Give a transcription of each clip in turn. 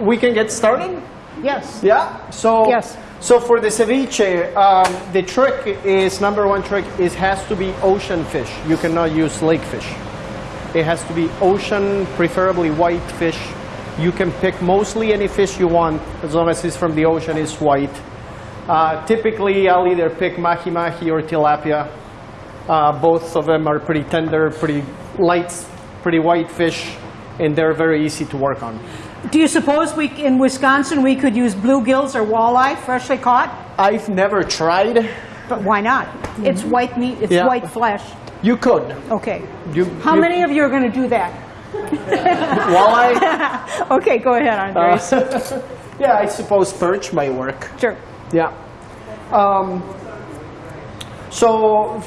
We can get started? Yes. Yeah. So Yes. So for the ceviche, um, the trick is number one trick is has to be ocean fish. You cannot use lake fish. It has to be ocean, preferably white fish. You can pick mostly any fish you want as long as it's from the ocean. It's white. Uh, typically, I'll either pick mahi mahi or tilapia. Uh, both of them are pretty tender, pretty light, pretty white fish, and they're very easy to work on. Do you suppose we, in Wisconsin, we could use bluegills or walleye, freshly caught? I've never tried. But why not? It's white meat, it's Yeah. white flesh. You could. Okay. You, How you- many of you are going to do that? Walleye? Okay, go ahead, Andres. Uh, yeah, I suppose perch might work. sure. Yeah. Um, so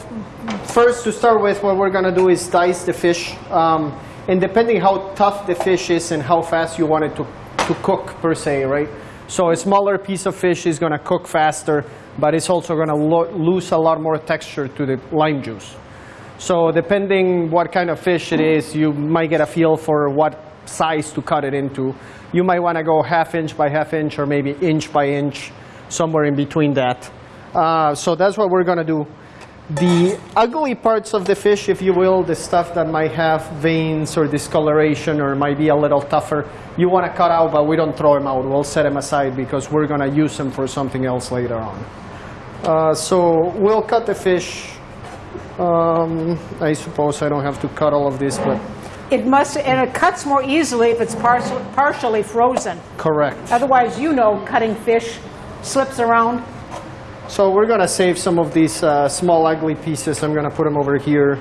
first to start with, what we're going to do is dice the fish. Um, and depending how tough the fish is and how fast you want it to, to cook per se, right? So a smaller piece of fish is going to cook faster, but it's also going to lo- lose a lot more texture to the lime juice. So depending what kind of fish it is, you might get a feel for what size to cut it into. You might want to go half inch by half inch or maybe inch by inch, somewhere in between that. Uh, so that's what we're going to do. The ugly parts of the fish, if you will, the stuff that might have veins or discoloration or might be a little tougher, you want to cut out, but we don't throw them out. We'll set them aside because we're going to use them for something else later on. Uh, so we'll cut the fish. Um, I suppose I don't have to cut all of this, but It must, and it cuts more easily if it's partial, partially frozen. correct. Otherwise, you know, cutting fish slips around. So we're going to save some of these uh, small ugly pieces. I'm going to put them over here.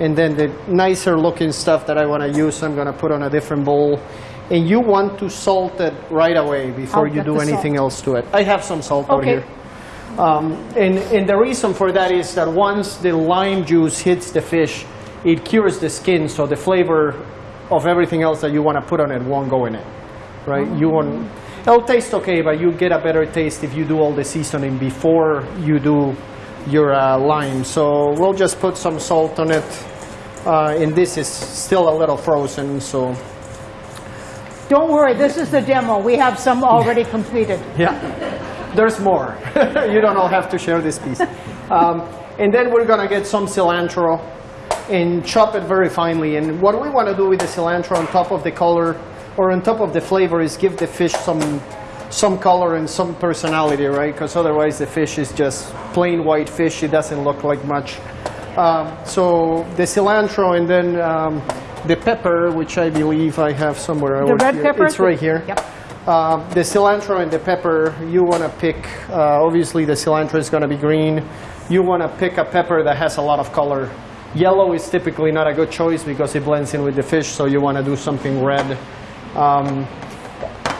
And then the nicer looking stuff that I want to use, I'm going to put on a different bowl. And you want to salt it right away before I'll you do anything salt. else to it. I have some salt Okay. here. Um, and, and the reason for that is that once the lime juice hits the fish, it cures the skin, so the flavor of everything else that you want to put on it won't go in it, right? You want, it'll taste okay, but you get a better taste if you do all the seasoning before you do your uh, lime. So we'll just put some salt on it, uh, and this is still a little frozen, so Don't worry, this is the demo. We have some already completed. Yeah, there's more. you don't all have to share this piece. Um, and then we're gonna get some cilantro and chop it very finely. And what we want to do with the cilantro on top of the color or on top of the flavor is give the fish some some color and some personality, right? Because otherwise the fish is just plain white fish. It doesn't look like much. Um, so the cilantro and then um, the pepper, which I believe I have somewhere. The over red here. pepper? It's right here. Yep. Uh, the cilantro and the pepper, you want to pick, uh, obviously the cilantro is going to be green. You want to pick a pepper that has a lot of color. Yellow is typically not a good choice because it blends in with the fish, so you want to do something red. Um,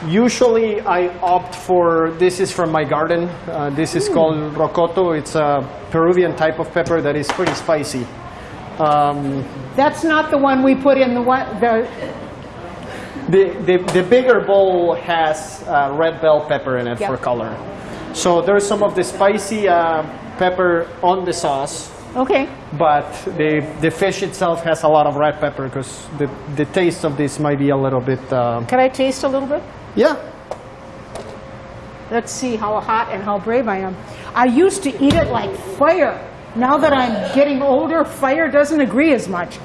usually I opt for, this is from my garden. Uh, this is called rocoto. It's a Peruvian type of pepper that is pretty spicy. Um, That's not the one we put in the one, the, The, the, the bigger bowl has uh, red bell pepper in it Yep. for color. So there's some of the spicy uh, pepper on the sauce, okay. but the, the fish itself has a lot of red pepper because the, the taste of this might be a little bit. Uh, Can I taste a little bit? yeah, Let's see how hot and how brave I am. I used to eat it like fire. Now that I'm getting older, fire doesn't agree as much.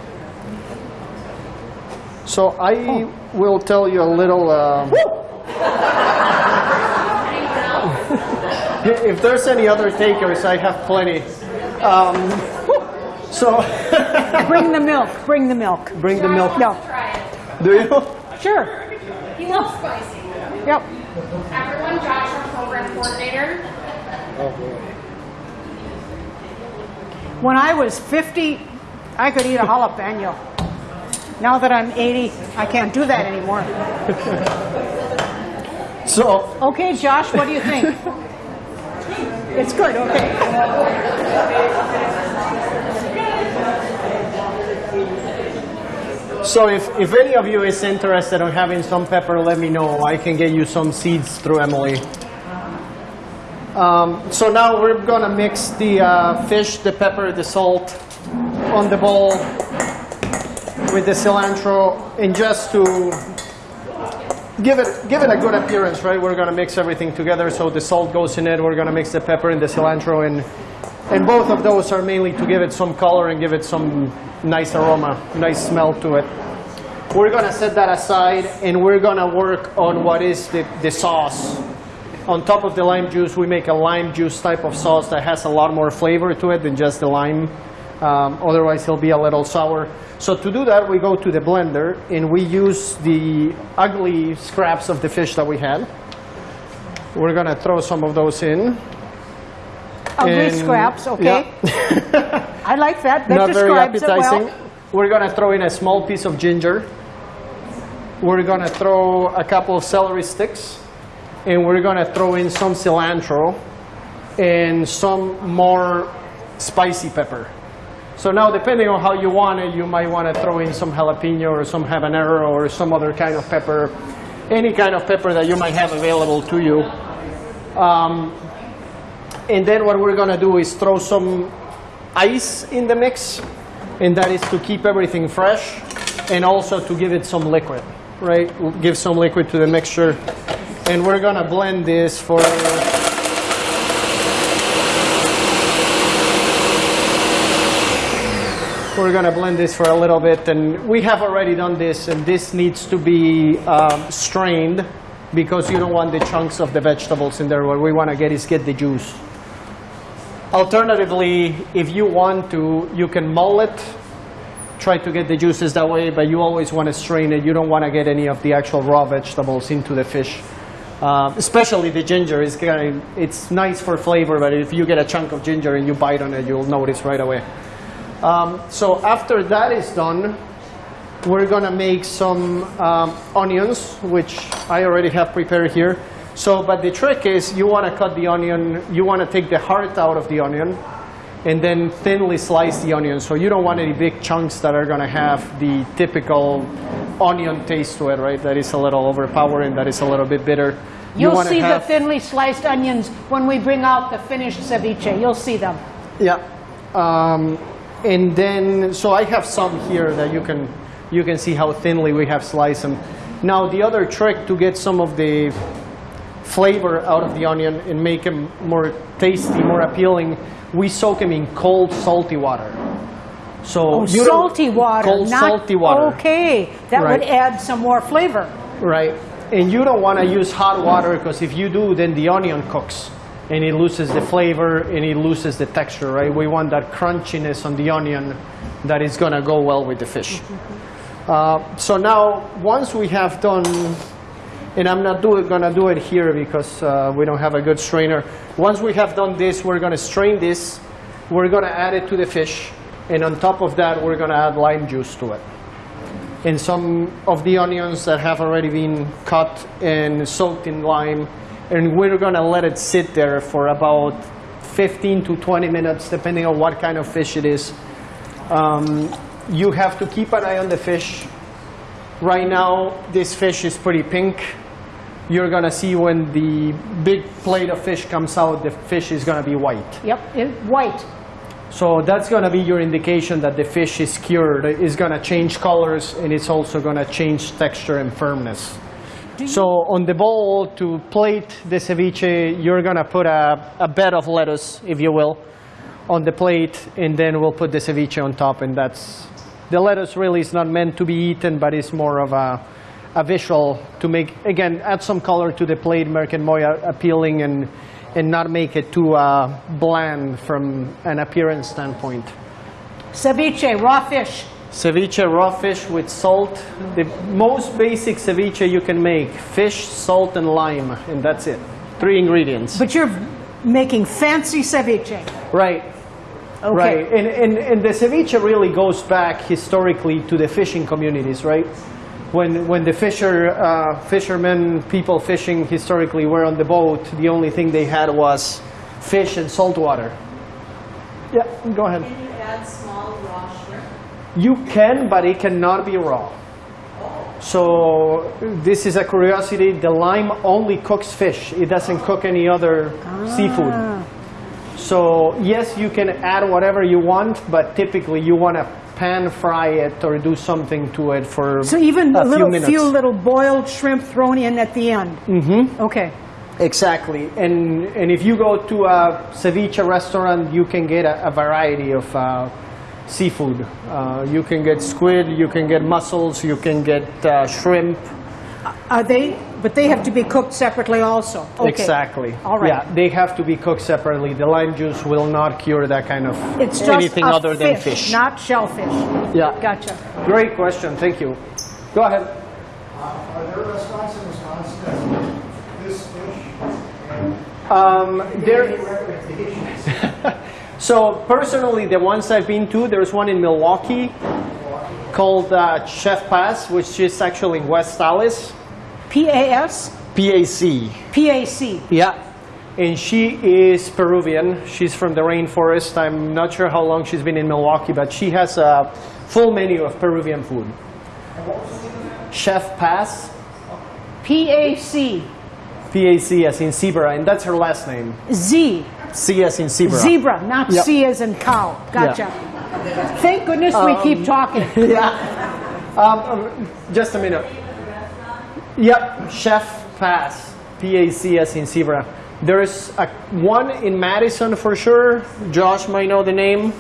so I will tell you a little. Um, if there's any other takers, I have plenty. Um, so Bring the milk. Bring the milk. bring the milk. No. Do you? Sure. He loves spicy. Yep. Everyone, Josh, our program coordinator. When I was 50, I could eat a jalapeno. Now that I'm 80, I can't do that anymore. So Okay, Josh, what do you think? It's good, okay. So if, if any of you is interested in having some pepper, let me know. I can get you some seeds through Emily. Um, so now we're gonna mix the uh, fish, the pepper, the salt on the bowl with the cilantro, and just to give it give it a good appearance, right? We're gonna mix everything together, so the salt goes in it. We're gonna mix the pepper and the cilantro, and and both of those are mainly to give it some color and give it some nice aroma, nice smell to it. We're gonna set that aside, and we're gonna work on what is the, the sauce. On top of the lime juice, we make a lime juice type of sauce that has a lot more flavor to it than just the lime. Um, otherwise, it'll be a little sour. So to do that, we go to the blender and we use the ugly scraps of the fish that we had. We're gonna throw some of those in. Ugly And- scraps, okay? Yeah. I like that. That Not very describes it appetizing. well. We're gonna throw in a small piece of ginger. We're gonna throw a couple of celery sticks, and we're gonna throw in some cilantro and some more spicy pepper. So now, depending on how you want it, you might want to throw in some jalapeno or some habanero or some other kind of pepper, any kind of pepper that you might have available to you. Um, and then what we're gonna do is throw some ice in the mix, and that is to keep everything fresh and also to give it some liquid, right? Give some liquid to the mixture. And we're gonna blend this for We're gonna blend this for a little bit, and we have already done this, and this needs to be um, strained because you don't want the chunks of the vegetables in there. What we want to get is get the juice. Alternatively, if you want to, you can mull it, try to get the juices that way, but you always want to strain it. You don't want to get any of the actual raw vegetables into the fish. Um, especially the ginger is kind of, it's nice for flavor, but if you get a chunk of ginger and you bite on it, you'll notice right away. Um, so after that is done, we're gonna make some um, onions, which I already have prepared here. So, but the trick is you wanna cut the onion, you wanna take the heart out of the onion, and then thinly slice the onion. So you don't want any big chunks that are gonna have the typical onion taste to it, right? That is a little overpowering, that is a little bit bitter. You You'll wanna see the thinly sliced onions when we bring out the finished ceviche. You'll see them. Yeah. Um, and then, so I have some here that you can, you can see how thinly we have sliced them. Now, the other trick to get some of the flavor out of the onion and make them more tasty, more appealing, we soak them in cold, salty water. So Oh, salty water, Cold, not salty water. Okay, that would add some more flavor. Right. And you don't want to use hot water because if you do, then the onion cooks and it loses the flavor and it loses the texture, right? We want that crunchiness on the onion that is going to go well with the fish. Uh, so now, once we have done, and I'm not going to do it here because uh, we don't have a good strainer. Once we have done this, we're going to strain this. We're going to add it to the fish. And on top of that, we're going to add lime juice to it and some of the onions that have already been cut and soaked in lime. And we're gonna let it sit there for about 15 to 20 minutes, depending on what kind of fish it is. Um, you have to keep an eye on the fish. Right now, this fish is pretty pink. You're gonna see when the big plate of fish comes out, the fish is gonna be white. Yep, it, white. So that's going to be your indication that the fish is cured. It's going to change colors and it's also going to change texture and firmness. So on the bowl to plate the ceviche, you're going to put a, a bed of lettuce, if you will, on the plate, and then we'll put the ceviche on top. And that's the lettuce really is not meant to be eaten, but it's more of a, a visual to make again add some color to the plate, make it more appealing and and not make it too uh, bland from an appearance standpoint. Ceviche, raw fish. Ceviche, raw fish with salt. The most basic ceviche you can make fish, salt, and lime, and that's it. Three ingredients. But you're making fancy ceviche. Right. Okay. Right. And, and, and the ceviche really goes back historically to the fishing communities, right? When, when the fisher, uh, fishermen, people fishing historically were on the boat, the only thing they had was fish and salt water. Yeah, go ahead. You add small raw shrimp? You can, but it cannot be raw. So this is a curiosity. The lime only cooks fish. It doesn't cook any other seafood. So yes, you can add whatever you want, but typically you want to pan fry it or do something to it for So even a a few little minutes. few little boiled shrimp thrown in at the end. Mm-hmm. Okay. Exactly, and and if you go to a ceviche restaurant, you can get a, a variety of uh, seafood. Uh, you can get squid, you can get mussels, you can get uh, shrimp. Are they? But they have to be cooked separately also. Okay. Exactly. All right. Yeah, they have to be cooked separately. The lime juice will not cure that kind of It's just anything a other than fish. not shellfish. yeah. Gotcha. Great question. Thank you. Go ahead. Are there restaurants in Wisconsin that do this fish? Um, there. So personally, the ones I've been to, there's one in Milwaukee called uh, Chef Paz, which is actually in West Allis, P-A-S? PAC. P-A-C. Yeah. And she is Peruvian. She's from the rainforest. I'm not sure how long she's been in Milwaukee, but she has a full menu of Peruvian food. Chef Paz, P-A-C. PAC as in zebra, and that's her last name. Z. C as in zebra. Zebra, not Yep. C as in cow. Gotcha. Thank goodness we keep talking. yeah. Um, um, just a minute. Yep, Chef Paz, P-A-C as in zebra. There's a, one in Madison for sure. Josh might know the name.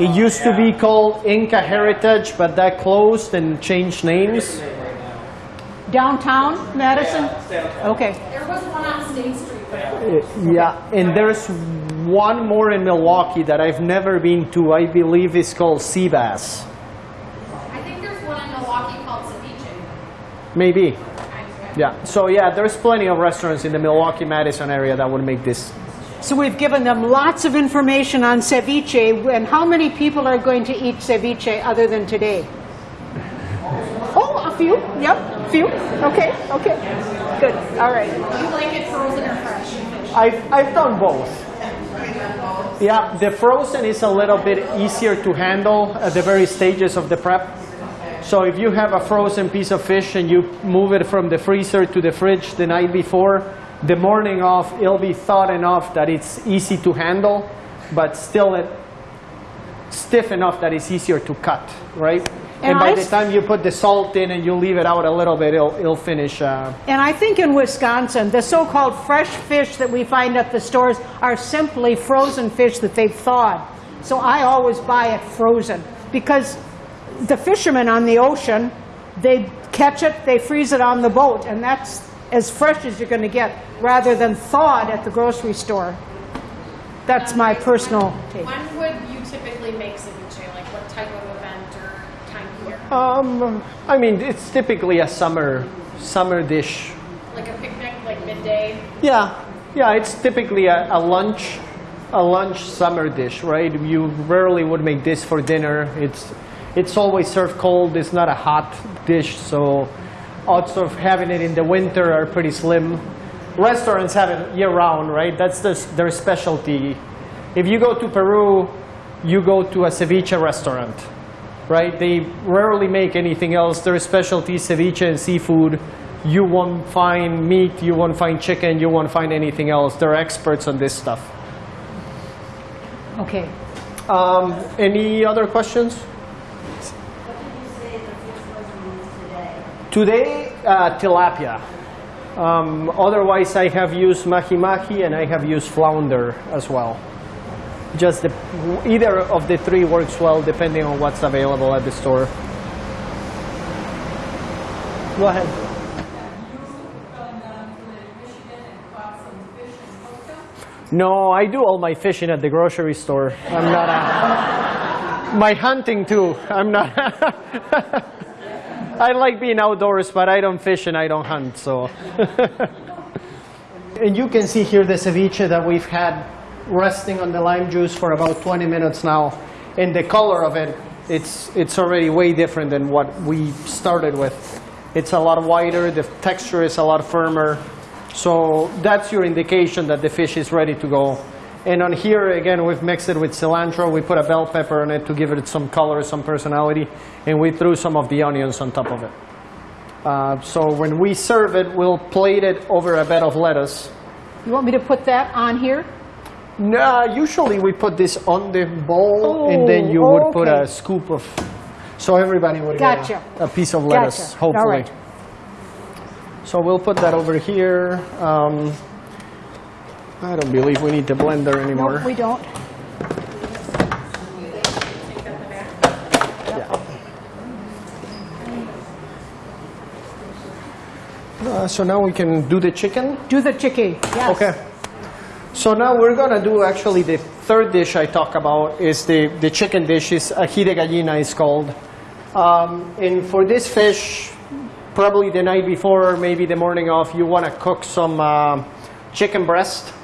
It used to be called Inka Heritage, but that closed and changed names. Downtown Madison? Okay. There was one on State Street, Uh, Yeah, and there's one more in Milwaukee that I've never been to. I believe it's called Seabass. I think there's one in Milwaukee called Ceviche. Maybe. Yeah. So yeah, there's plenty of restaurants in the Milwaukee Madison area that would make this. So we've given them lots of information on ceviche, and how many people are going to eat ceviche other than today? Oh, a few. Yep, a few. Okay, okay. Good. All right. You like it frozen or fresh? I've I've done both. Yeah, the frozen is a little bit easier to handle at the very stages of the prep. So if you have a frozen piece of fish and you move it from the freezer to the fridge the night before, the morning of it'll be thawed enough that it's easy to handle, but still it stiff enough that it's easier to cut, right? And, And by I the time you put the salt in and you leave it out a little bit, it'll, it'll finish. Uh, And I think in Wisconsin, the so-called fresh fish that we find at the stores are simply frozen fish that they've thawed. So I always buy it frozen because the fishermen on the ocean, they catch it, they freeze it on the boat, and that's as fresh as you're going to get rather than thawed at the grocery store. That's my personal take. When would you typically make ceviche? Like what type of event or time of year? Um, I mean, it's typically a summer summer dish. Like a picnic, like midday? Yeah, yeah, it's typically a, a lunch, a lunch summer dish, right? You rarely would make this for dinner. It's, it's always served cold. It's not a hot dish, so odds of having it in the winter are pretty slim. Restaurants have it year round, right? That's the, their specialty. If you go to Peru, you go to a ceviche restaurant, right? They rarely make anything else. Their specialty is ceviche and seafood. You won't find meat, you won't find chicken, you won't find anything else. They're experts on this stuff. Okay. Um, any other questions? Today, uh, tilapia. Um, otherwise, I have used mahi mahi and I have used flounder as well. Just the, either of the three works well depending on what's available at the store. Go ahead. No, I do all my fishing at the grocery store. I'm not a, my hunting too. I'm not. I like being outdoors, but I don't fish and I don't hunt. So. and you can see here the ceviche that we've had resting on the lime juice for about 20 minutes now, and the color of it, it's it's already way different than what we started with. It's a lot whiter. The texture is a lot firmer. So that's your indication that the fish is ready to go. And on here, again, we've mixed it with cilantro. We put a bell pepper on it to give it some color, some personality. And we threw some of the onions on top of it. Uh, so when we serve it, we'll plate it over a bed of lettuce. You want me to put that on here? No, usually we put this on the bowl, and then you Oh, would put a scoop of, so everybody would Gotcha. get a, a piece of lettuce, Gotcha. Hopefully. right. So we'll put that over here. Um, I don't believe we need the blender anymore. Nope, we don't. Uh, so now we can do the chicken. Do the chicken, yes. Okay. So now we're gonna do actually the third dish I talk about is the, the chicken dish is ají de gallina is called. Um, and for this fish, probably the night before or maybe the morning of, you wanna cook some um chicken breast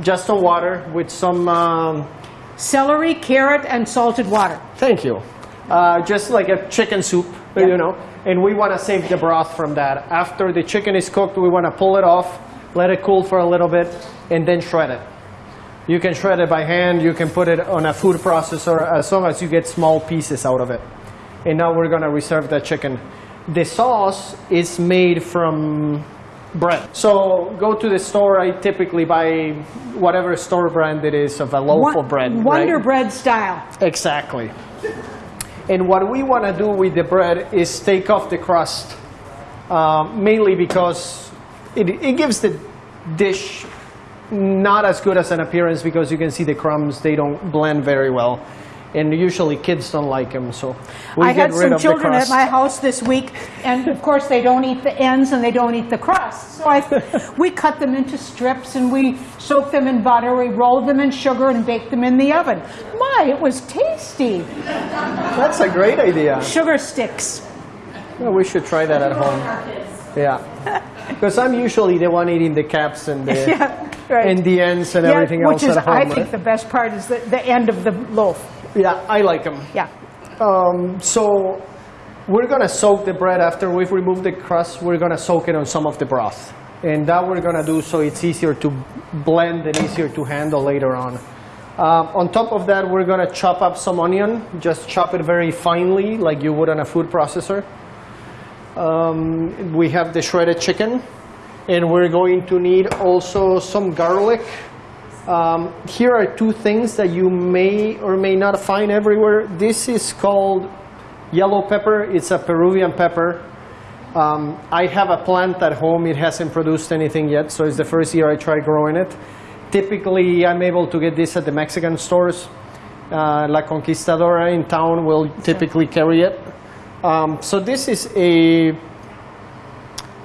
just on water with some, um, Celery, carrot, and salted water. thank you, uh, just like a chicken soup, you know. And we wanna save the broth from that. After the chicken is cooked, we wanna pull it off, let it cool for a little bit, and then shred it. You can shred it by hand, you can put it on a food processor as long as you get small pieces out of it. And now we're gonna reserve that chicken. The sauce is made from bread. So go to the store, I typically buy whatever store brand it is of a loaf of bread. Wonder right? bread style. Exactly. And what we want to do with the bread is take off the crust, um, mainly because it, it gives the dish not as good as an appearance because you can see the crumbs, they don't blend very well. And usually kids don't like them, so we I get had rid some of the children at my house this week, and of course they don't eat the ends and they don't eat the crust. So I, we cut them into strips and we soak them in butter, we roll them in sugar and bake them in the oven. My, it was tasty. That's a great idea. Sugar sticks. Well, we should try that at home. Yeah. Because I'm usually the one eating the caps and the, Yeah, right. and the ends and Yeah, everything which else is, at home. I right? think the best part is the, the end of the loaf. Yeah, I like them. Yeah. Um, so we're gonna soak the bread after we've removed the crust. We're gonna soak it on some of the broth, and that we're gonna do so it's easier to blend and easier to handle later on. Um, on top of that, we're gonna chop up some onion. Just chop it very finely, like you would on a food processor. Um, we have the shredded chicken, and we're going to need also some garlic. Um, here are two things that you may or may not find everywhere. This is called yellow pepper. It's a Peruvian pepper. Um, I have a plant at home. It hasn't produced anything yet, so it's the first year I try growing it. Typically, I'm able to get this at the Mexican stores. Uh, La Conquistadora in town will typically carry it. Um, so this is a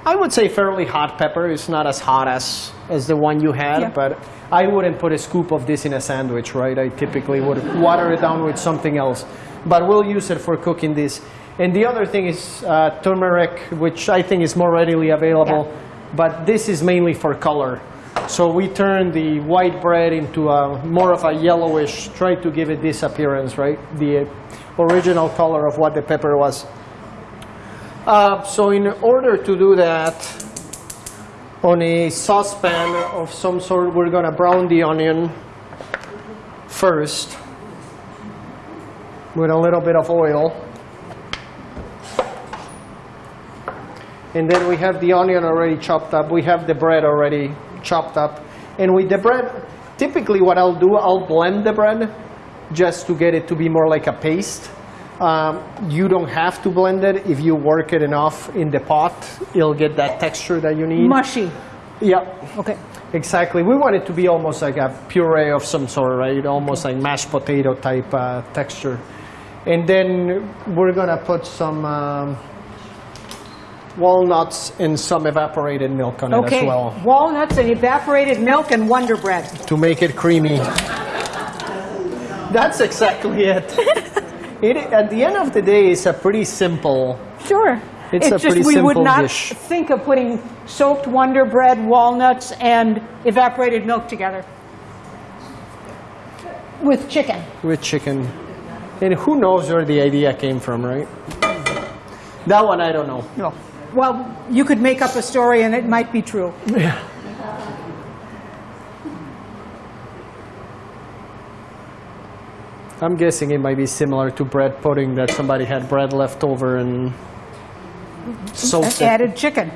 I would say fairly hot pepper. It's not as hot as, as the one you had, Yeah. but I wouldn't put a scoop of this in a sandwich, right? I typically would water it down with something else. But we'll use it for cooking this. And the other thing is uh, turmeric, which I think is more readily available, but this is mainly for color. So we turn the white bread into a more of a yellowish, try to give it this appearance, right? The original color of what the pepper was. Uh, so in order to do that, on a saucepan of some sort, we're gonna brown the onion first with a little bit of oil. And then we have the onion already chopped up. We have the bread already chopped up. And with the bread, typically what I'll do, I'll blend the bread just to get it to be more like a paste. Um, you don't have to blend it. If you work it enough in the pot, it'll get that texture that you need. Mushy. Yep, Okay. exactly. We want it to be almost like a puree of some sort, right? Almost like mashed potato type uh, texture. And then we're gonna put some um, walnuts and some evaporated milk on it as Okay. well Walnuts and evaporated milk and Wonder Bread. to make it creamy. That's exactly it. it. At the end of the day, it's a pretty simple. Sure. It's a just we would not dish. think of putting soaked Wonder Bread, walnuts, and evaporated milk together with chicken. with chicken. And who knows where the idea came from, right? That one I don't know. No. Well, you could make up a story and it might be true. Yeah. I'm guessing it might be similar to bread pudding that somebody had bread left over and So and simple. added chicken.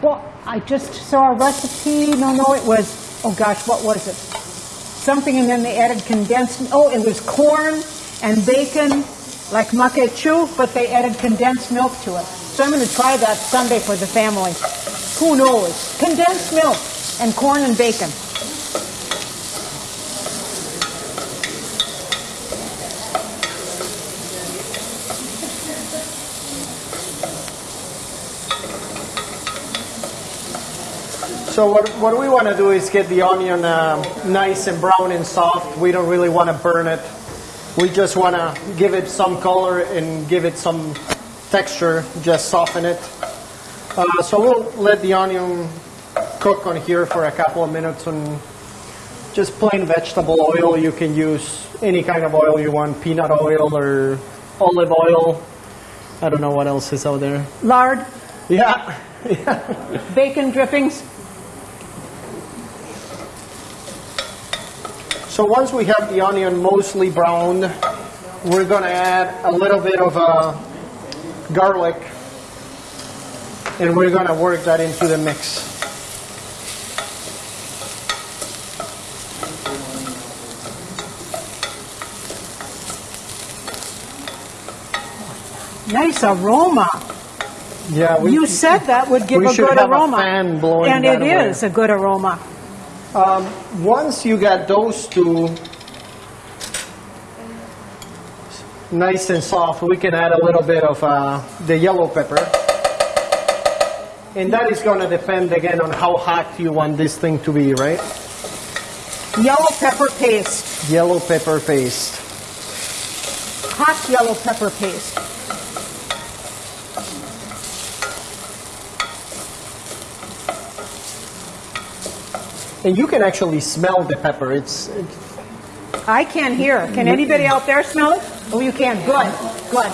Well, I just saw a recipe, no, no, it was, oh gosh, what was it? Something and then they added condensed, oh, it was corn and bacon, like maque choux, but they added condensed milk to it. So I'm going to try that Sunday for the family. Who knows? Condensed milk and corn and bacon. So what, what we want to do is get the onion uh, nice and brown and soft. We don't really want to burn it. We just want to give it some color and give it some texture, just soften it. Uh, so we'll let the onion cook on here for a couple of minutes and just plain vegetable oil. You can use any kind of oil you want, peanut oil or olive oil. I don't know what else is out there. Lard, Yeah. bacon drippings. So once we have the onion mostly browned, we're going to add a little bit of uh, garlic and we're going to work that into the mix. Nice aroma. Yeah, we, You said that would give a good aroma. and it is a good aroma. Once you got those two nice and soft, we can add a little bit of uh, the yellow pepper. And that is going to depend again on how hot you want this thing to be, right? Yellow pepper paste, Yellow pepper paste. hot yellow pepper paste. And you can actually smell the pepper. It's, it's I can't hear. Can anybody out there smell it? Oh, you can. Good. Good.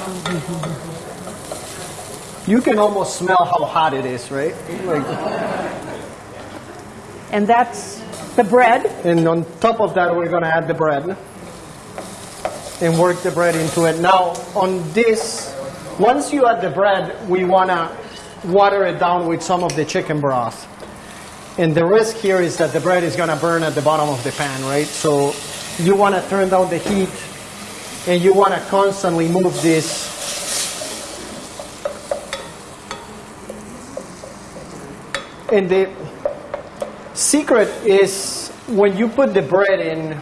you can almost smell how hot it is, right? Like, And that's the bread. and on top of that, we're going to add the bread and work the bread into it. Now, on this, once you add the bread, we want to water it down with some of the chicken broth. And the risk here is that the bread is to burn at the bottom of the pan, right? So you want to turn down the heat and you want to constantly move this And the secret is when you put the bread in,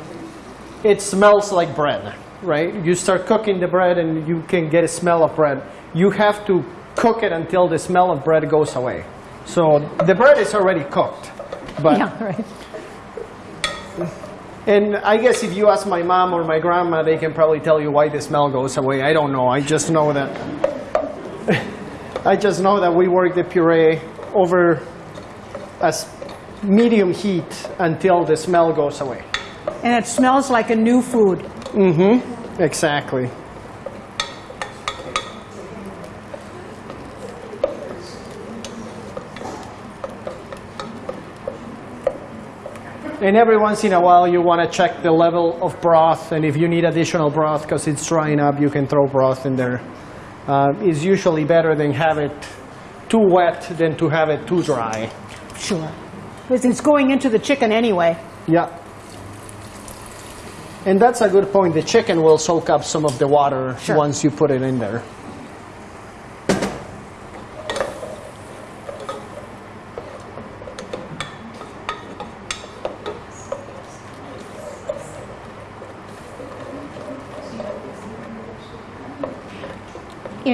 it smells like bread, right? You start cooking the bread and you can get a smell of bread. You have to cook it until the smell of bread goes away. So the bread is already cooked. But Yeah, right. and I guess if you ask my mom or my grandma, they can probably tell you why the smell goes away. I don't know. I just know that I just know that we work the puree over a s- medium heat until the smell goes away. And it smells like a new food. Mm-hmm. Exactly. And every once in a while, you want to check the level of broth, and if you need additional broth because it's drying up, you can throw broth in there. Uh, it's usually better than have it too wet than to have it too dry. Sure. Because it's going into the chicken anyway. Yeah. And that's a good point. The chicken will soak up some of the water Sure. once you put it in there.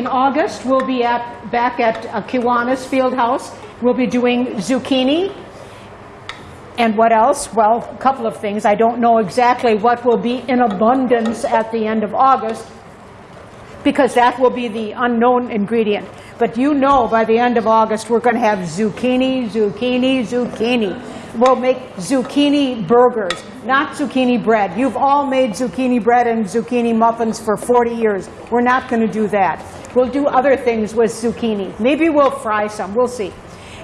In August, we'll be at, back at uh, Kiwanis Field House. We'll be doing zucchini. And what else? Well, a couple of things. I don't know exactly what will be in abundance at the end of August because that will be the unknown ingredient. But you know by the end of August we're going to have zucchini, zucchini, zucchini. We'll make zucchini burgers, not zucchini bread. You've all made zucchini bread and zucchini muffins for 40 years. We're not going to do that. We'll do other things with zucchini. Maybe we'll fry some. We'll see.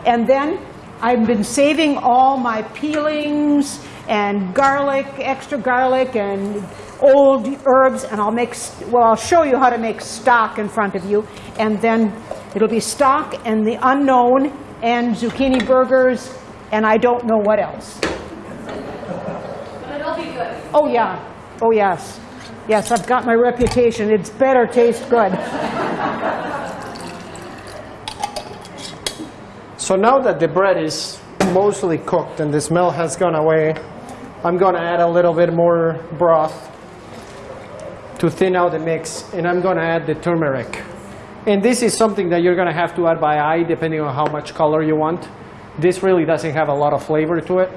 And then I've been saving all my peelings and garlic, extra garlic, and old herbs, and I'll make, well, I'll show you how to make stock in front of you, and then it'll be stock and the unknown, and zucchini burgers, and I don't know what else. But it'll be good. Oh, yeah. Oh, yes. Yes, I've got my reputation. It's better taste good. So now that the bread is mostly cooked and the smell has gone away, I'm going to add a little bit more broth to thin out the mix, and I'm going to add the turmeric. And this is something that you're going to have to add by eye depending on how much color you want. This really doesn't have a lot of flavor to it.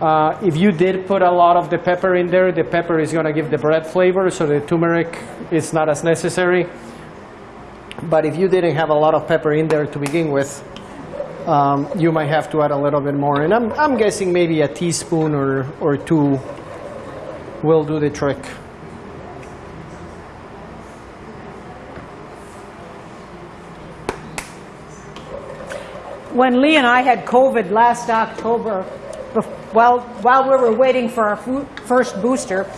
Uh, if you did put a lot of the pepper in there, the pepper is going to give the bread flavor, so the turmeric is not as necessary. But if you didn't have a lot of pepper in there to begin with, um, you might have to add a little bit more. And I'm, I'm guessing maybe a teaspoon or, or two will do the trick. When Lee and I had COVID last October, while, while we were waiting for our first booster,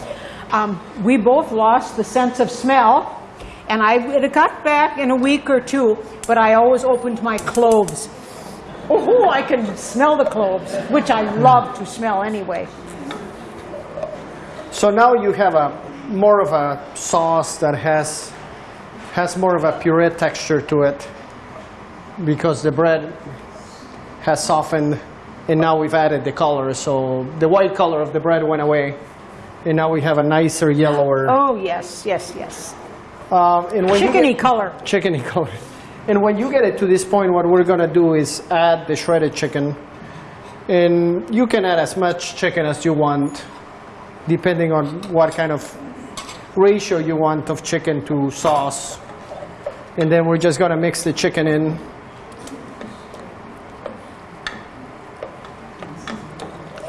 um, we both lost the sense of smell. And I, it got back in a week or two, but I always opened my cloves. Oh, I can smell the cloves, which I love to smell anyway. So now you have a more of a sauce that has has more of a puree texture to it because the bread has softened and now we've added the color. So the white color of the bread went away and now we have a nicer yellower Oh, yes, yes, yes. um, and when Chickeny get- color. chickeny color. And when you get it to this point, what we're gonna do is add the shredded chicken. And you can add as much chicken as you want, depending on what kind of ratio you want of chicken to sauce. And then we're just gonna mix the chicken in.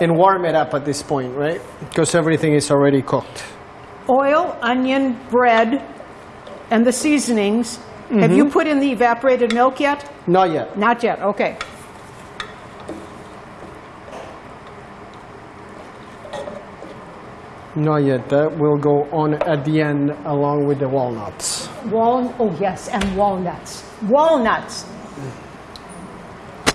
And warm it up at this point, right? Because everything is already cooked. Oil, onion, bread, and the seasonings. Have mm-hmm. you put in the evaporated milk yet? Not yet. Not yet, okay. Not yet. That will go on at the end along with the walnuts. Wal, oh yes, and walnuts. Walnuts.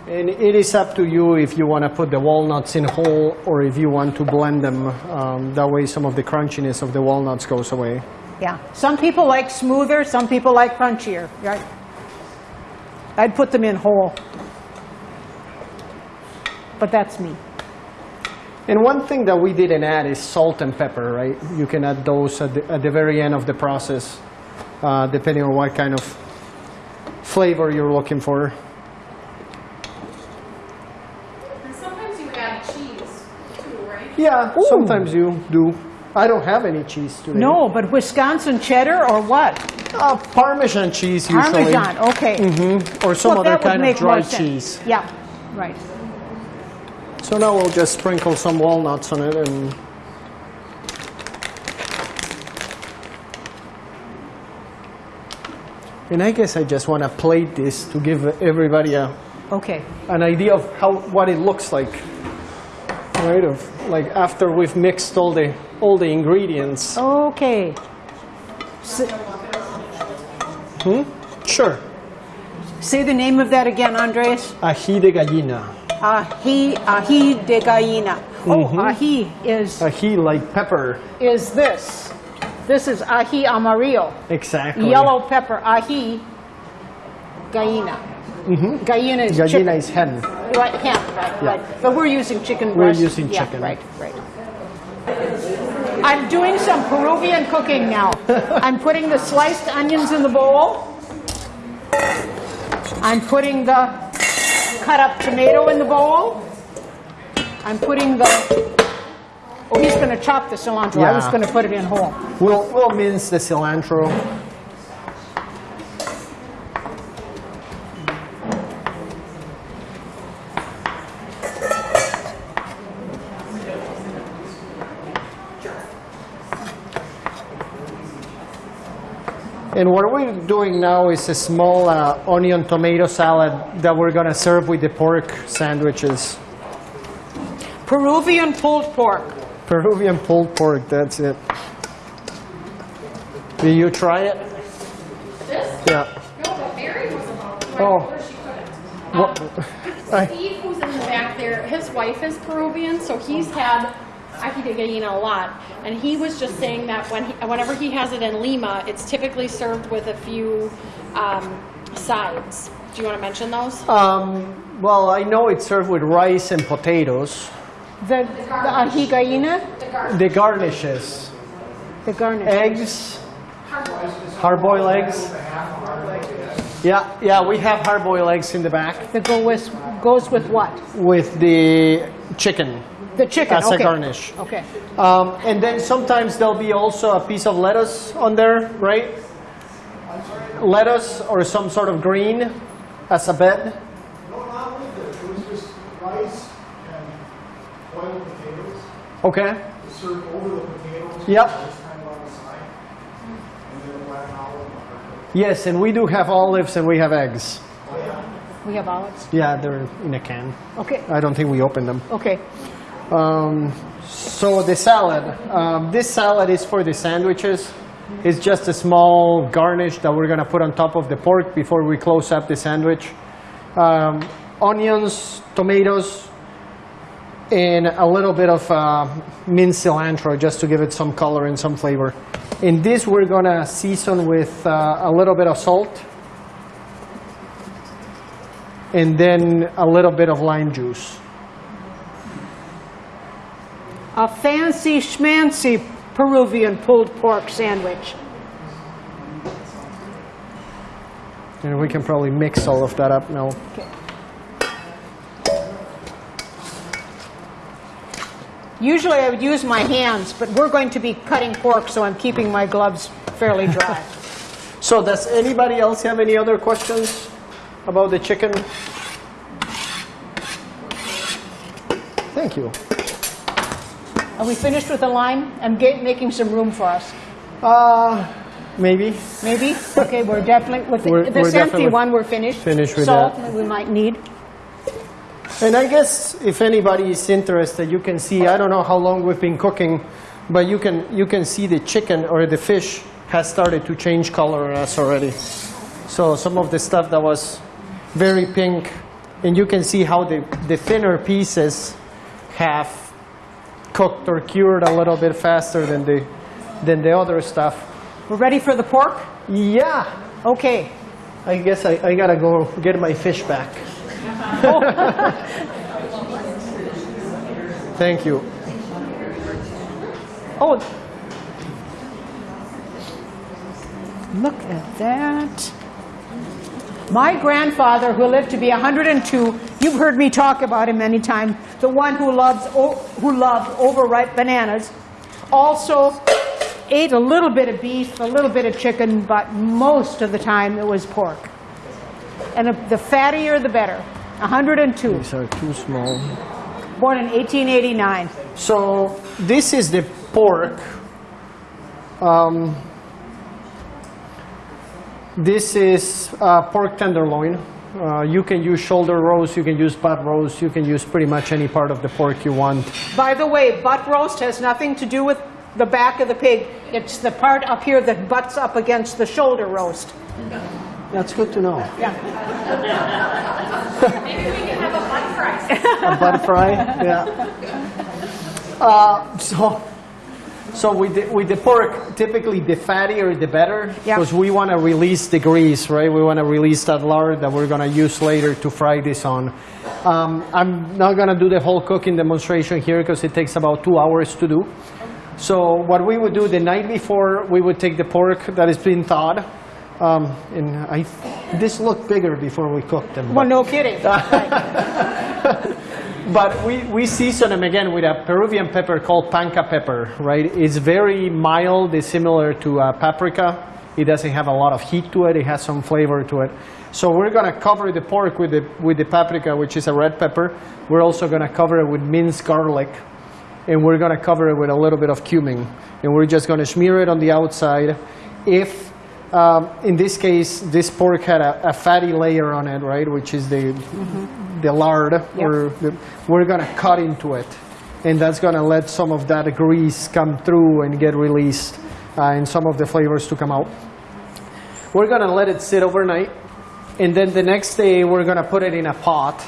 And it is up to you if you want to put the walnuts in whole or if you want to blend them. Um, that way some of the crunchiness of the walnuts goes away. Yeah. Some people like smoother, some people like crunchier, right? I'd put them in whole. But that's me. And one thing that we didn't add is salt and pepper, right? You can add those at the, at the very end of the process, uh, depending on what kind of flavor you're looking for. And sometimes you add cheese Yeah, sometimes you do. I don't have any cheese today. No, but Wisconsin cheddar or what? Uh, Parmesan cheese usually. Parmesan, okay. Mm -hmm. Or some Well, other kind of dry cheese. Yeah, right. So now we'll just sprinkle some walnuts on it and and I guess I just want to plate this to give everybody a, Okay. an idea of how what it looks like. Right of like after we've mixed all the all the ingredients. Okay. S- hmm? Sure. Say the name of that again, Andres. Ají de gallina. Ají, ají de gallina. Oh, mm-hmm. ají is Ají like pepper. is this. This is ají amarillo, Exactly. yellow pepper. Ají gallina. Mm-hmm. Gallina is chicken. Gallina is hen. Right, ham, right, right. But we're using chicken breast. We're breast. using Yeah, chicken. Right, right. I'm doing some Peruvian cooking now. I'm putting the sliced onions in the bowl. I'm putting the cut up tomato in the bowl. I'm putting the, oh, he's going to chop the cilantro. I was Yeah. going to put it in whole. We'll we'll mince the cilantro. And what we're doing now is a small uh, onion tomato salad that we're going to serve with the pork sandwiches. Peruvian pulled pork. Peruvian pulled pork, that's it. Will you try it? This? Yeah. No, but Mary was about to. Oh. told her she couldn't. What? I- Steve, who's in the back there, his wife is Peruvian, so he's had ají de gallina a lot. And he was just saying that when he, whenever he has it in Lima, it's typically served with a few um, sides. Do you want to mention those? Um, well, I know it's served with rice and potatoes. The, the ají gallina, The garnishes, the garnish. eggs, hard-boiled eggs. Yeah, yeah, we have hard-boiled eggs in the back That go with, goes with what? with the chicken The chicken, as a okay. garnish. Okay. Um, and then sometimes there'll be also a piece of lettuce on there, right? Lettuce or some sort of green as a bed. No, not with it, it was just rice and boiled potatoes, Okay. served over the potatoes. Yep. Just kind of on the side. And then a black olive butter. Yes, and we do have olives and we have eggs. We have olives. Yeah, they're in a can. Okay, I don't think we opened them. okay. Um, so the salad. Um, this salad is for the sandwiches. It's just a small garnish that we're going to put on top of the pork before we close up the sandwich. Um, onions, tomatoes, and a little bit of uh, minced cilantro just to give it some color and some flavor. In this, we're going to season with uh, a little bit of salt and then a little bit of lime juice. A fancy schmancy Peruvian pulled pork sandwich. And we can probably mix all of that up now. Usually I would use my hands, but we're going to be cutting pork, so I'm keeping my gloves fairly dry. So does anybody else have any other questions about the chicken? Thank you. Are we finished with the lime? I'm making some room for us. Uh, maybe. Maybe? Okay, we're definitely, with the- We're- this we're empty one, we're finished. finished with Salt, that. we might need. And I guess if anybody is interested, you can see, I don't know how long we've been cooking, but you can, you can see the chicken or the fish has started to change color on us already. So some of the stuff that was very pink, and you can see how the, the thinner pieces have cooked or cured a little bit faster than the, than the other stuff. We're ready for the pork? Yeah, Okay. I guess I, I gotta go get my fish back. Thank you. Oh. Look at that. My grandfather, who lived to be 102, you've heard me talk about him many times, the one who loves who loved overripe bananas, also ate a little bit of beef, a little bit of chicken, but most of the time it was pork. And the fattier the better. 102, These are too small. born in 1889. So this is the pork. Um, this is uh, pork tenderloin. Uh, you can use shoulder roast, you can use butt roast, you can use pretty much any part of the pork you want. By the way, butt roast has nothing to do with the back of the pig. It's the part up here that butts up against the shoulder roast. That's good to know. Yeah. Maybe we can have a butt fry. a butt fry. Yeah. Uh, so, so with the, with the pork, typically the fattier the better, Yeah. because we want to release the grease, right? We want to release that lard that we're going to use later to fry this on. Um, I'm not going to do the whole cooking demonstration here because it takes about two hours to do. So what we would do the night before, we would take the pork that has been thawed. Um, and I, this looked bigger before we cooked them. Well, no kidding. but we, we season them again with a Peruvian pepper called panca pepper, right? It's very mild, it's similar to uh, paprika. It doesn't have a lot of heat to it, it has some flavor to it. So we're gonna cover the pork with the, with the paprika, which is a red pepper. We're also gonna cover it with minced garlic, and we're gonna cover it with a little bit of cumin. And we're just gonna smear it on the outside. If, um, in this case, this pork had a, a fatty layer on it, right, which is the, the lard, or the, we're gonna cut into it. And that's gonna let some of that grease come through and get released. uh, and some of the flavors to come out. We're gonna let it sit overnight, and then the next day we're gonna put it in a pot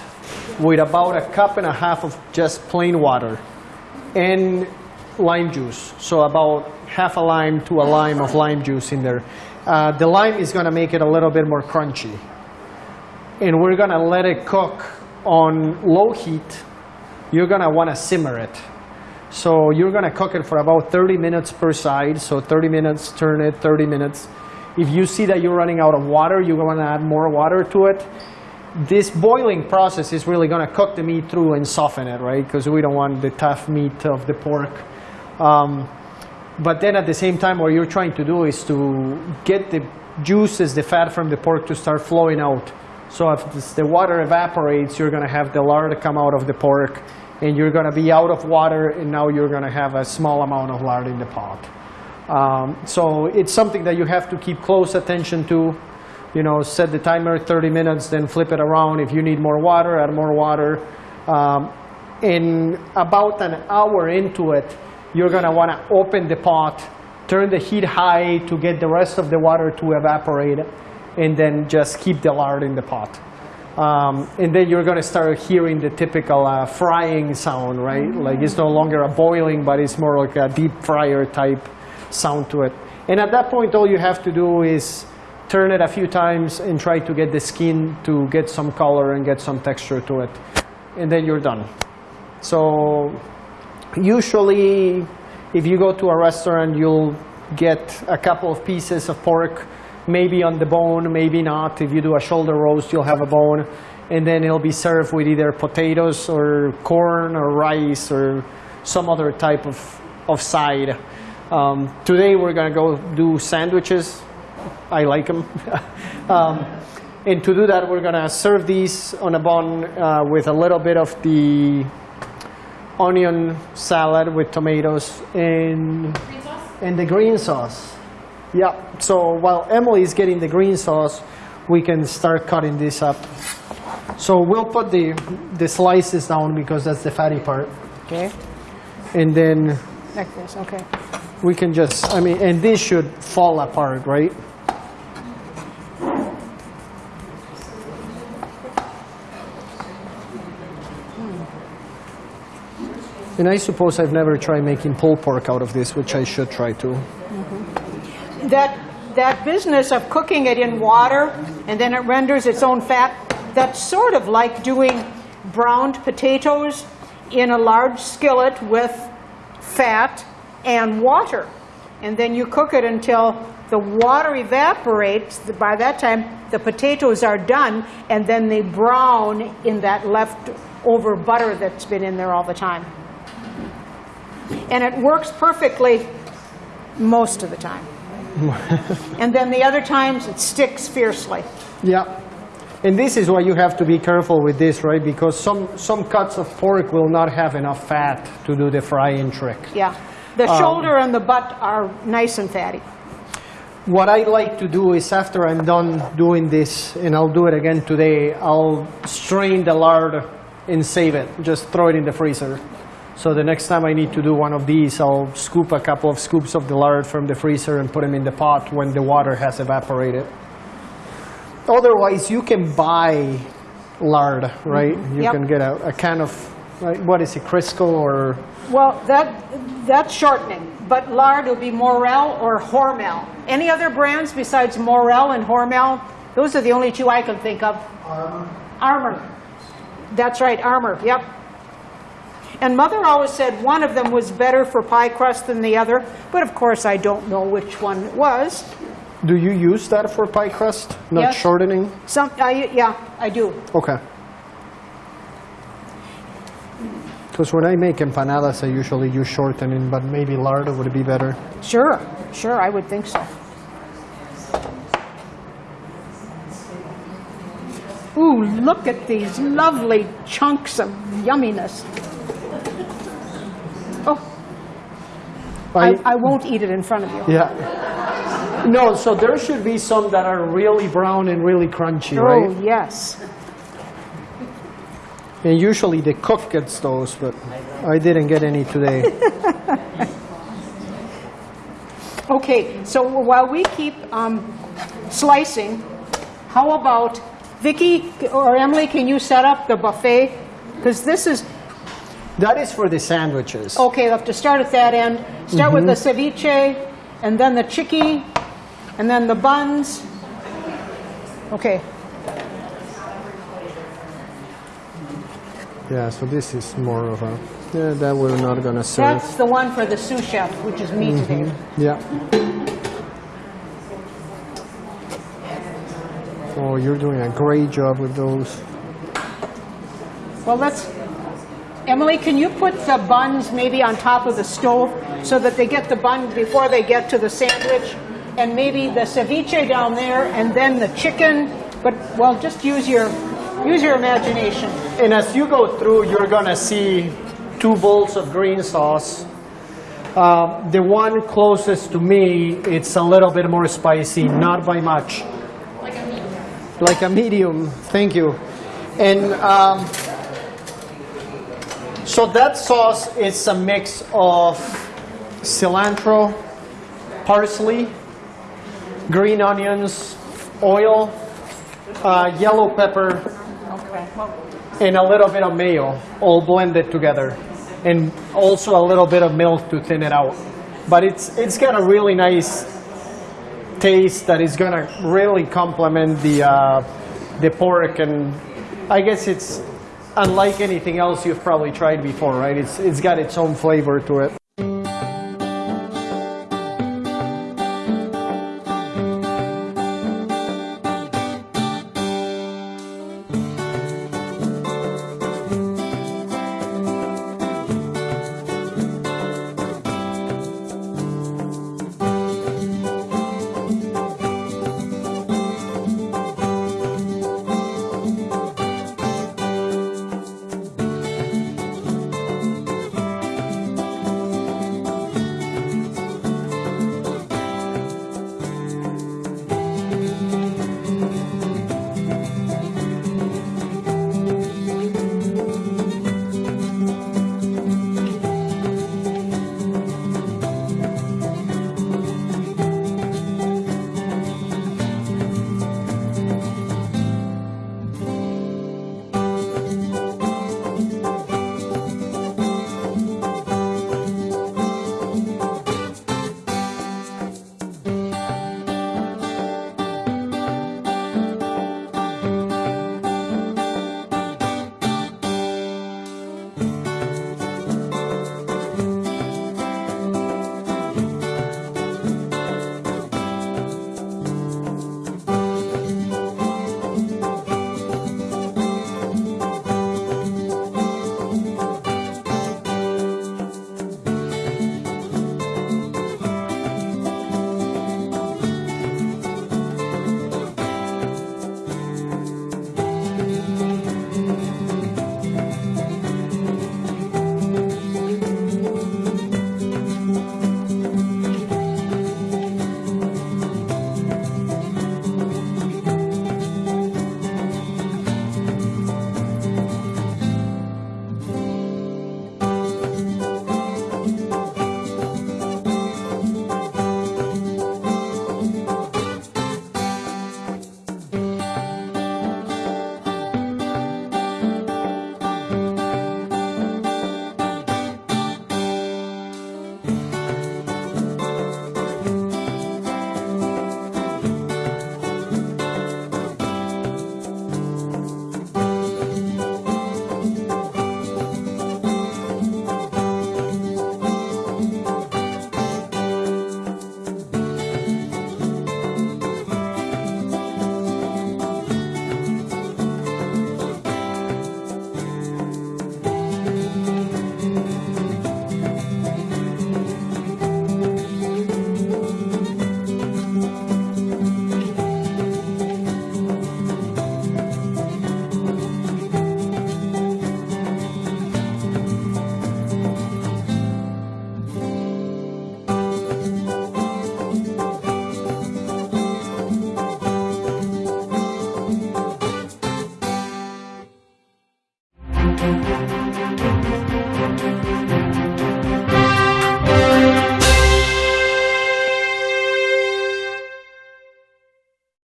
with about a cup and a half of just plain water and lime juice. So about half a lime to a lime of lime juice in there. Uh, the lime is gonna make it a little bit more crunchy. And we're gonna let it cook on low heat. You're gonna wanna simmer it. So you're gonna cook it for about 30 minutes per side. So 30 minutes, turn it, 30 minutes. If you see that you're running out of water, you're gonna add more water to it. This boiling process is really gonna cook the meat through and soften it, right? Because we don't want the tough meat of the pork. Um, but then at the same time, what you're trying to do is to get the juices, the fat from the pork to start flowing out. So if the water evaporates, you're going to have the lard come out of the pork, and you're going to be out of water, and now you're going to have a small amount of lard in the pot. Um, so it's something that you have to keep close attention to. You know, set the timer 30 minutes, then flip it around. If you need more water, add more water. Um, in about an hour into it, you're going to want to open the pot, turn the heat high to get the rest of the water to evaporate, and then just keep the lard in the pot. Um, and then you're going to start hearing the typical uh, frying sound, right? Like it's no longer a boiling, but it's more like a deep fryer type sound to it. And at that point, all you have to do is turn it a few times and try to get the skin to get some color and get some texture to it. And then you're done. So usually, if you go to a restaurant, you'll get a couple of pieces of pork, maybe on the bone, maybe not. If you do a shoulder roast, you'll have a bone. And then it'll be served with either potatoes or corn or rice or some other type of, of side. Um, today, we're going to go do sandwiches. I like them. um, and to do that, we're going to serve these on a bun uh, with a little bit of the onion salad with tomatoes and Green and the green sauce. Yeah. So while Emily is getting the green sauce, we can start cutting this up. So we'll put the the slices down because that's the fatty part, Okay, and then like this, okay. we can just. I mean, and this should fall apart, right? And I suppose I've never tried making pulled pork out of this, which I should try to. Mm-hmm. That, that business of cooking it in water and then it renders its own fat, that's sort of like doing browned potatoes in a large skillet with fat and water. And then you cook it until the water evaporates. By that time, the potatoes are done, and then they brown in that leftover butter that's been in there all the time. And it works perfectly most of the time. and then the other times it sticks fiercely. Yeah. And this is why you have to be careful with this, right? Because some, some cuts of pork will not have enough fat to do the frying trick. Yeah. The um, shoulder and the butt are nice and fatty. What I like to do is after I'm done doing this, and I'll do it again today, I'll strain the lard and save it. Just throw it in the freezer. So the next time I need to do one of these, I'll scoop a couple of scoops of the lard from the freezer and put them in the pot when the water has evaporated. Otherwise, you can buy lard, right? Mm-hmm. You Yep. can get a, a can of, right, what is it, Crisco or, Well, that, that's shortening, but lard will be Morrell or Hormel. Any other brands besides Morrell and Hormel? Those are the only two I can think of. Armour, Armour. That's right, Armour, yep. And Mother always said one of them was better for pie crust than the other, but of course I don't know which one it was. do you use that for pie crust? Not Yes. shortening? Some, I, yeah, I do. Okay. Because when I make empanadas, I usually use shortening, but maybe lard would be better. Sure, sure, I would think so. Ooh, look at these lovely chunks of yumminess. I, I won't eat it in front of you. yeah. No, so there should be some that are really brown and really crunchy, Oh, right? yes. And usually the cook gets those, but I didn't get any today. Okay, so while we keep um, slicing, how about, Vicky or Emily, can you set up the buffet? Because this is, That is for the sandwiches. okay, we'll have to start at that end. Start with the mm-hmm. ceviche, and then the chicky, and then the buns. Okay, Yeah, so this is more of a, yeah, that we're not gonna serve. that's the one for the sous chef, which is me mm-hmm. today. Yeah. Oh, you're doing a great job with those. Well, let's, Emily, can you put the buns maybe on top of the stove so that they get the bun before they get to the sandwich? And maybe the ceviche down there and then the chicken, but, well, just use your, use your imagination. And as you go through, you're gonna see two bowls of green sauce. Uh, the one closest to me, it's a little bit more spicy, not by much. Like a medium. Like a medium, thank you. And um, so that sauce is a mix of cilantro, parsley, green onions, oil, uh, yellow pepper, Okay. And a little bit of mayo, all blended together, and also a little bit of milk to thin it out. But it's it's got a really nice taste that is gonna really complement the uh, the pork, and I guess it's unlike anything else you've probably tried before, right? It's it's got its own flavor to it.